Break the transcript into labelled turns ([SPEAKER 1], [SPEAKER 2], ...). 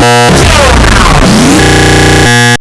[SPEAKER 1] Música